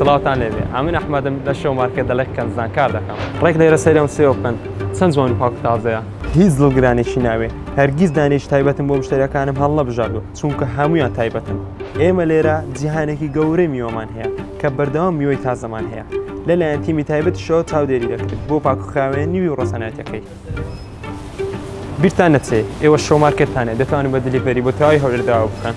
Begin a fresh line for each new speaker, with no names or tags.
سڵاوتان لێبێ ئەمن ئەحمەدم لە شەو مارکێت دەڵێ کەنزان کار دەکەم ڕێک لێرە سەیرم سێوە بکەن چەند جوان و پاک تازەیە هیچ دڵگرانێکی ناوێ هەرگیز دانێش تایبەتم بۆ مشتەرەکانم هەڵ نەبژاردو چونکە هەمویان تایبەتن ئێمە لێرە جیهانێکی گەورەی میوەمان هەیە کە بەردەوام میوەی تازەمان هەیە لەلایەن تیمی تایبەتیشەوە چاودێری دەکرێت بۆ پاکخاوێنی و ڕەسەنایەتەکەی. بیرتان نەچێ ئێوە شۆ مارکێتانێ دەتوانن بە دلیڤەری بۆ تەواوی هەولێر داوا بکەن.